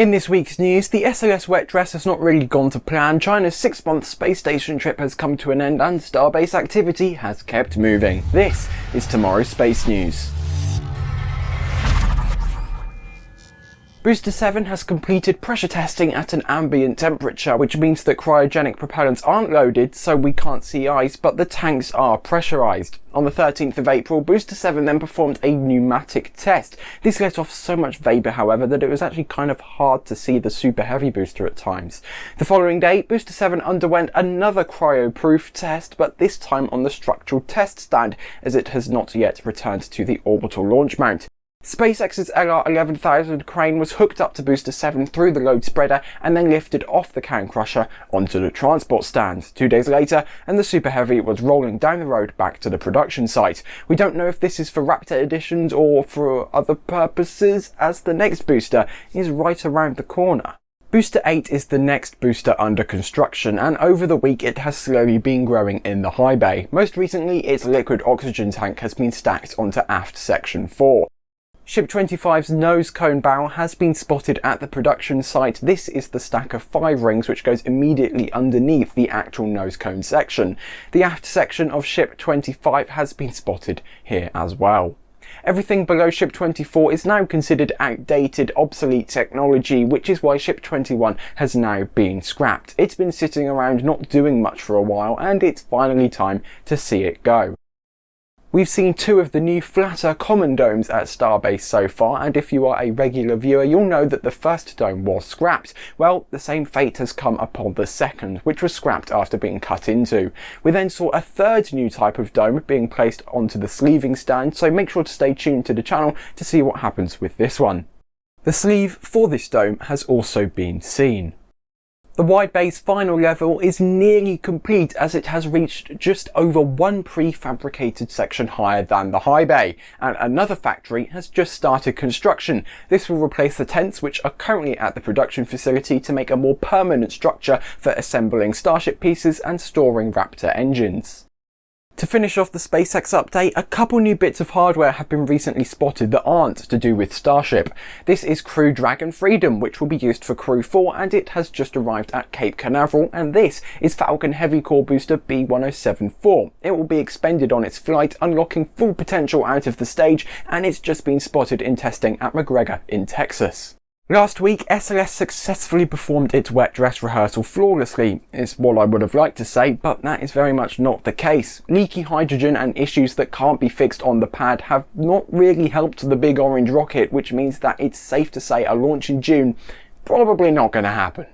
In this week's news, the SLS wet dress has not really gone to plan, China's six-month space station trip has come to an end and Starbase activity has kept moving. This is tomorrow's space news. Booster 7 has completed pressure testing at an ambient temperature, which means that cryogenic propellants aren't loaded, so we can't see ice, but the tanks are pressurised. On the 13th of April, Booster 7 then performed a pneumatic test. This let off so much vapour, however, that it was actually kind of hard to see the super heavy booster at times. The following day, Booster 7 underwent another cryo-proof test, but this time on the structural test stand, as it has not yet returned to the orbital launch mount. SpaceX's LR11000 crane was hooked up to Booster 7 through the load spreader and then lifted off the can crusher onto the transport stand. Two days later, and the Super Heavy was rolling down the road back to the production site. We don't know if this is for Raptor editions or for other purposes, as the next booster is right around the corner. Booster 8 is the next booster under construction and over the week it has slowly been growing in the high bay. Most recently its liquid oxygen tank has been stacked onto aft section 4. Ship 25's nose cone barrel has been spotted at the production site. This is the stack of five rings which goes immediately underneath the actual nose cone section. The aft section of Ship 25 has been spotted here as well. Everything below Ship 24 is now considered outdated, obsolete technology, which is why Ship 21 has now been scrapped. It's been sitting around not doing much for a while and it's finally time to see it go. We've seen two of the new flatter common domes at Starbase so far, and if you are a regular viewer, you'll know that the first dome was scrapped. Well, the same fate has come upon the second, which was scrapped after being cut into. We then saw a third new type of dome being placed onto the sleeving stand, so make sure to stay tuned to the channel to see what happens with this one. The sleeve for this dome has also been seen. The wide bay's final level is nearly complete as it has reached just over one prefabricated section higher than the high bay, and another factory has just started construction. This will replace the tents which are currently at the production facility to make a more permanent structure for assembling Starship pieces and storing Raptor engines. To finish off the SpaceX update, a couple new bits of hardware have been recently spotted that aren't to do with Starship. This is Crew Dragon Freedom, which will be used for Crew 4 and it has just arrived at Cape Canaveral, and this is Falcon Heavy Core Booster B1074. It will be expended on its flight, unlocking full potential out of the stage, and it's just been spotted in testing at McGregor in Texas. Last week, SLS successfully performed its wet dress rehearsal flawlessly, is what I would have liked to say, but that is very much not the case. Leaky hydrogen and issues that can't be fixed on the pad have not really helped the big orange rocket, which means that it's safe to say a launch in June probably not going to happen.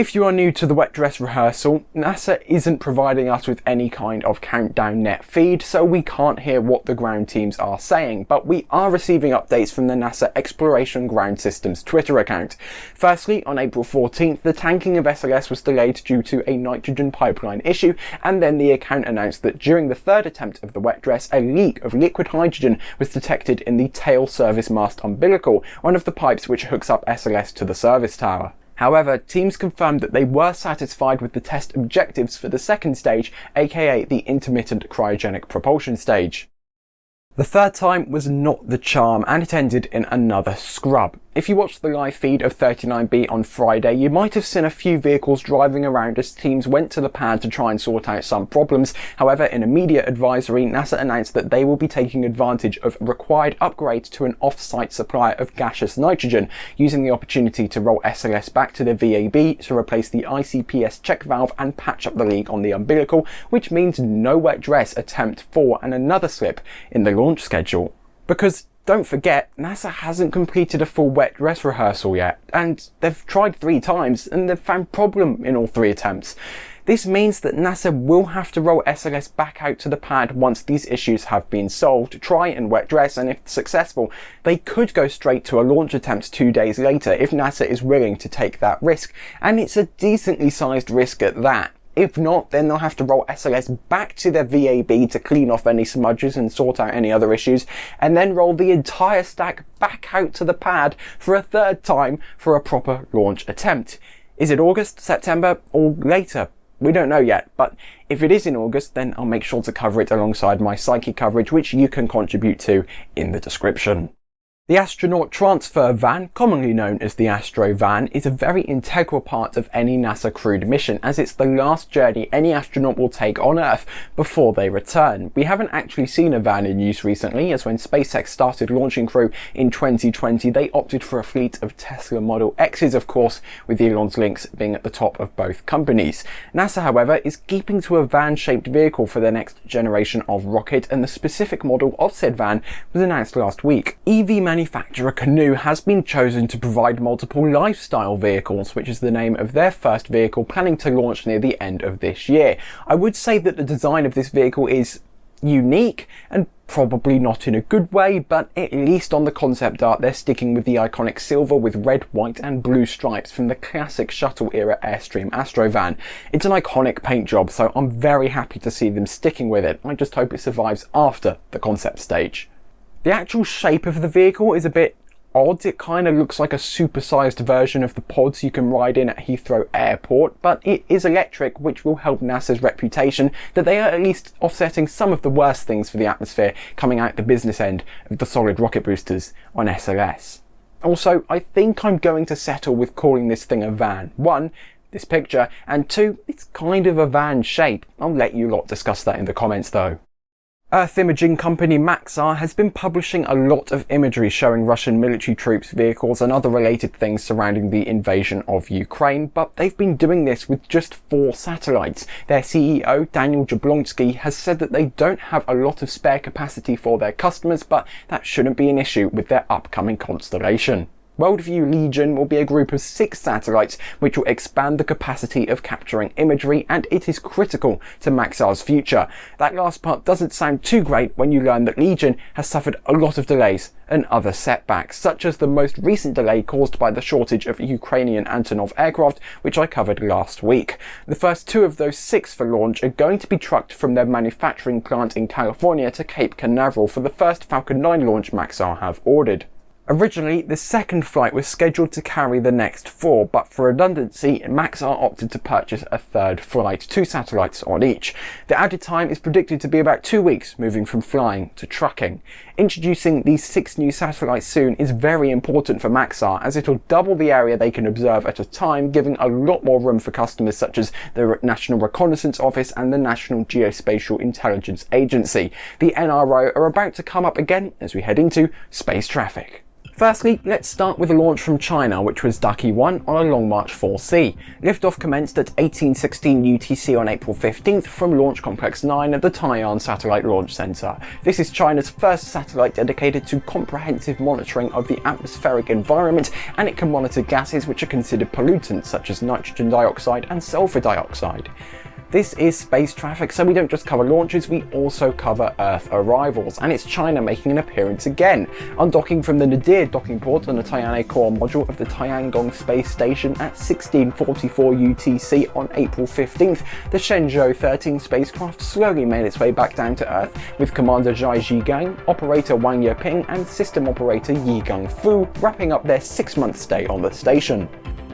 If you are new to the wet dress rehearsal, NASA isn't providing us with any kind of countdown net feed, so we can't hear what the ground teams are saying, but we are receiving updates from the NASA Exploration Ground Systems Twitter account. Firstly, on April 14th, the tanking of SLS was delayed due to a nitrogen pipeline issue, and then the account announced that during the third attempt of the wet dress, a leak of liquid hydrogen was detected in the tail service mast umbilical, one of the pipes which hooks up SLS to the service tower. However, teams confirmed that they were satisfied with the test objectives for the second stage, aka the intermittent cryogenic propulsion stage. The third time was not the charm and it ended in another scrub. If you watched the live feed of 39B on Friday, you might have seen a few vehicles driving around as teams went to the pad to try and sort out some problems. However, in a media advisory, NASA announced that they will be taking advantage of required upgrades to an off-site supply of gaseous nitrogen, using the opportunity to roll SLS back to the VAB to replace the ICPS check valve and patch up the leak on the umbilical, which means no wet dress attempt 4 and another slip in the launch schedule. Because don't forget, NASA hasn't completed a full wet dress rehearsal yet, and they've tried three times and they've found problem in all three attempts. This means that NASA will have to roll SLS back out to the pad once these issues have been solved, try and wet dress, and if successful, they could go straight to a launch attempt two days later if NASA is willing to take that risk. And it's a decently sized risk at that. If not, then they'll have to roll SLS back to their VAB to clean off any smudges and sort out any other issues, and then roll the entire stack back out to the pad for a third time for a proper launch attempt. Is it August, September, or later? We don't know yet, but if it is in August, then I'll make sure to cover it alongside my Psyche coverage, which you can contribute to in the description. The astronaut transfer van, commonly known as the Astro van, is a very integral part of any NASA crewed mission as it's the last journey any astronaut will take on Earth before they return. We haven't actually seen a van in use recently as when SpaceX started launching crew in 2020 they opted for a fleet of Tesla Model X's of course with Elon's links being at the top of both companies. NASA however is keeping to a van shaped vehicle for their next generation of rocket and the specific model of said van was announced last week. EV manufacturer Canoo has been chosen to provide multiple lifestyle vehicles, which is the name of their first vehicle planning to launch near the end of this year. I would say that the design of this vehicle is unique and probably not in a good way, but at least on the concept art they're sticking with the iconic silver with red, white and blue stripes from the classic shuttle era Airstream Astrovan. It's an iconic paint job, so I'm very happy to see them sticking with it. I just hope it survives after the concept stage. The actual shape of the vehicle is a bit odd. It kind of looks like a supersized version of the pods you can ride in at Heathrow Airport, but it is electric, which will help NASA's reputation that they are at least offsetting some of the worst things for the atmosphere coming out the business end of the solid rocket boosters on SLS. Also, I think I'm going to settle with calling this thing a van. One, this picture, and two, it's kind of a van shape. I'll let you lot discuss that in the comments though. Earth imaging company Maxar has been publishing a lot of imagery showing Russian military troops, vehicles and other related things surrounding the invasion of Ukraine, but they've been doing this with just four satellites. Their CEO, Daniel Jablonsky, has said that they don't have a lot of spare capacity for their customers, but that shouldn't be an issue with their upcoming constellation. Worldview Legion will be a group of six satellites which will expand the capacity of capturing imagery and it is critical to Maxar's future. That last part doesn't sound too great when you learn that Legion has suffered a lot of delays and other setbacks, such as the most recent delay caused by the shortage of Ukrainian Antonov aircraft, which I covered last week. The first two of those six for launch are going to be trucked from their manufacturing plant in California to Cape Canaveral for the first Falcon 9 launch Maxar have ordered. Originally, the second flight was scheduled to carry the next four, but for redundancy, Maxar opted to purchase a third flight, two satellites on each. The added time is predicted to be about two weeks, moving from flying to trucking. Introducing these six new satellites soon is very important for Maxar, as it'll double the area they can observe at a time, giving a lot more room for customers such as the National Reconnaissance Office and the National Geospatial Intelligence Agency. The NRO are about to come up again as we head into space traffic. Firstly, let's start with a launch from China, which was Daqi 1 on a Long March 4C. Liftoff commenced at 1816 UTC on April 15th from Launch Complex 9 at the Taiyuan Satellite Launch Center. This is China's first satellite dedicated to comprehensive monitoring of the atmospheric environment, and it can monitor gases which are considered pollutants such as nitrogen dioxide and sulfur dioxide. This is space traffic, so we don't just cover launches, we also cover Earth arrivals, and it's China making an appearance again, undocking from the Nadir docking port on the Tianhe core module of the Tiangong space station at 1644 UTC on April 15th. The Shenzhou 13 spacecraft slowly made its way back down to Earth, with Commander Zhai Zhigang, operator Wang Yaping, and system operator Ye Guangfu wrapping up their six-month stay on the station.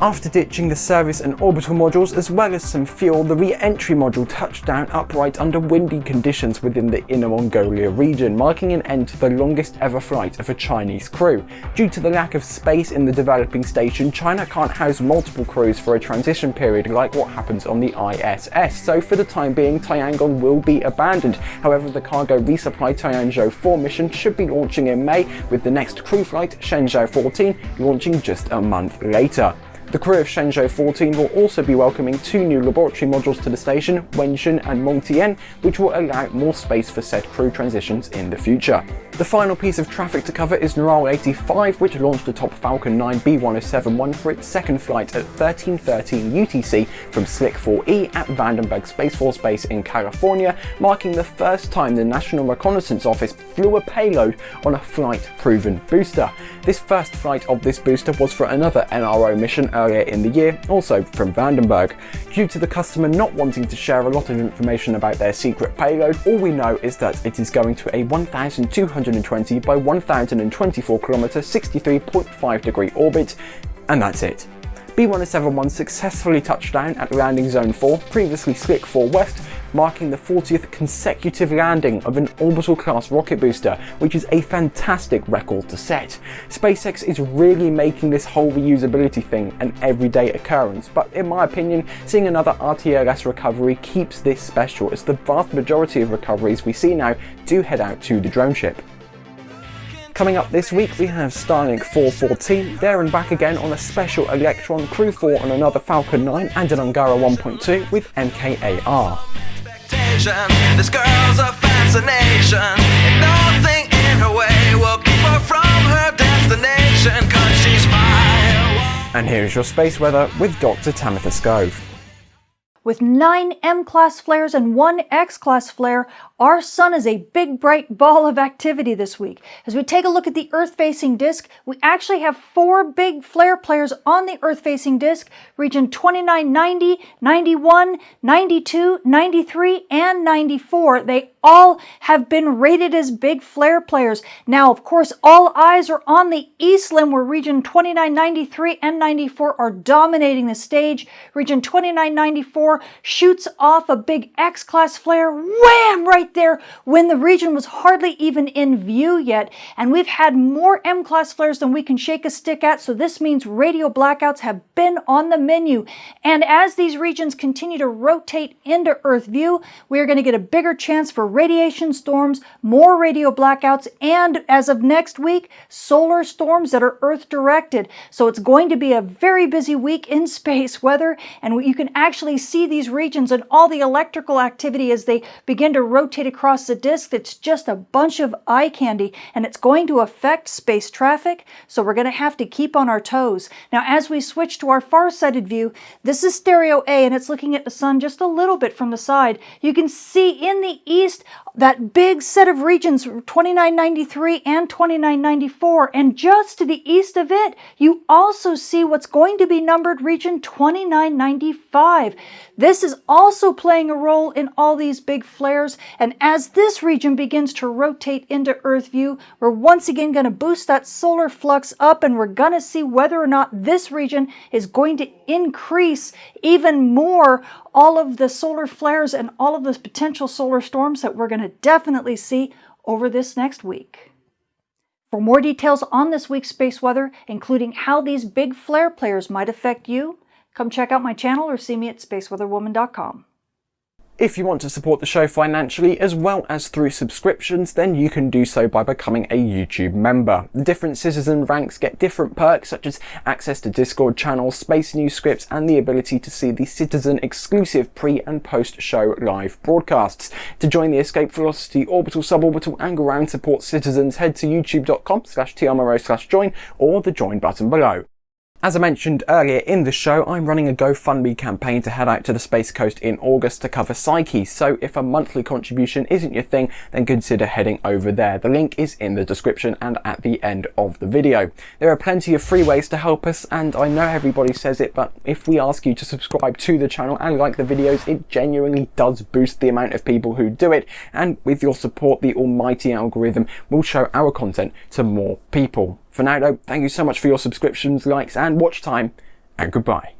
After ditching the service and orbital modules as well as some fuel, the re-entry module touched down upright under windy conditions within the Inner Mongolia region, marking an end to the longest ever flight of a Chinese crew. Due to the lack of space in the developing station, China can't house multiple crews for a transition period like what happens on the ISS, so for the time being Tiangong will be abandoned. However, the cargo resupply Tianzhou 4 mission should be launching in May, with the next crew flight, Shenzhou 14, launching just a month later. The crew of Shenzhou 14 will also be welcoming two new laboratory modules to the station, Wentian and Mengtian, which will allow more space for said crew transitions in the future. The final piece of traffic to cover is NROL 85, which launched atop Falcon 9 B1071 for its second flight at 1313 UTC from SLC-4E at Vandenberg Space Force Base in California, marking the first time the National Reconnaissance Office flew a payload on a flight-proven booster. This first flight of this booster was for another NRO mission earlier in the year, also from Vandenberg. Due to the customer not wanting to share a lot of information about their secret payload, all we know is that it is going to a 1200 120 by 1024 km 63.5 degree orbit, and that's it. B1071 successfully touched down at landing zone 4, previously SLC-4 West, marking the 40th consecutive landing of an orbital class rocket booster, which is a fantastic record to set. SpaceX is really making this whole reusability thing an everyday occurrence, but in my opinion, seeing another RTLS recovery keeps this special as the vast majority of recoveries we see now do head out to the drone ship. Coming up this week we have Starlink 414, there and back again on a special Electron, Crew 4 on another Falcon 9 and an Angara 1.2 with MKAR. This girl's a fascination, and nothing in her way will keep her from her destination, cause she's. And here's your space weather with Dr. Tamitha Skov. With nine M-class flares and one X-class flare, our sun is a big bright ball of activity this week. As we take a look at the Earth-facing disk, we actually have four big flare players on the Earth-facing disk, region 29, 90, 91, 92, 93, and 94. They all have been rated as big flare players. Now, of course, all eyes are on the east limb where region 29, 93, and 94 are dominating the stage. Region 29, 94 shoots off a big X-class flare, wham, right there when the region was hardly even in view yet. And we've had more M-class flares than we can shake a stick at, so this means radio blackouts have been on the menu. And as these regions continue to rotate into Earth view, we are going to get a bigger chance for radiation storms, more radio blackouts, and as of next week, solar storms that are Earth directed. So it's going to be a very busy week in space weather, and you can actually see these regions and all the electrical activity as they begin to rotate across the disk It's just a bunch of eye candy and it's going to affect space traffic, so we're going to have to keep on our toes. Now as we switch to our far-sighted view, this is stereo A and it's looking at the sun just a little bit from the side. You can see in the east that big set of regions 2993 and 2994 and just to the east of it you also see what's going to be numbered region 2995. This is also playing a role in all these big flares and as this region begins to rotate into Earth view we're once again going to boost that solar flux up and we're going to see whether or not this region is going to increase even more all of the solar flares and all of the potential solar storms that we're going to definitely see over this next week. For more details on this week's space weather, including how these big flare players might affect you, come check out my channel or see me at spaceweatherwoman.com. If you want to support the show financially as well as through subscriptions, then you can do so by becoming a YouTube member. The Different citizen ranks get different perks such as access to Discord channels, space news scripts and the ability to see the citizen exclusive pre and post show live broadcasts. To join the Escape Velocity Orbital, Suborbital and Ground Support citizens, head to youtube.com slash slash join or the join button below. As I mentioned earlier in the show, I'm running a GoFundMe campaign to head out to the Space Coast in August to cover Psyche, so if a monthly contribution isn't your thing, then consider heading over there. The link is in the description and at the end of the video. There are plenty of free ways to help us, and I know everybody says it, but if we ask you to subscribe to the channel and like the videos, it genuinely does boost the amount of people who do it, and with your support, the almighty algorithm will show our content to more people. For now though, thank you so much for your subscriptions, likes and watch time, and goodbye.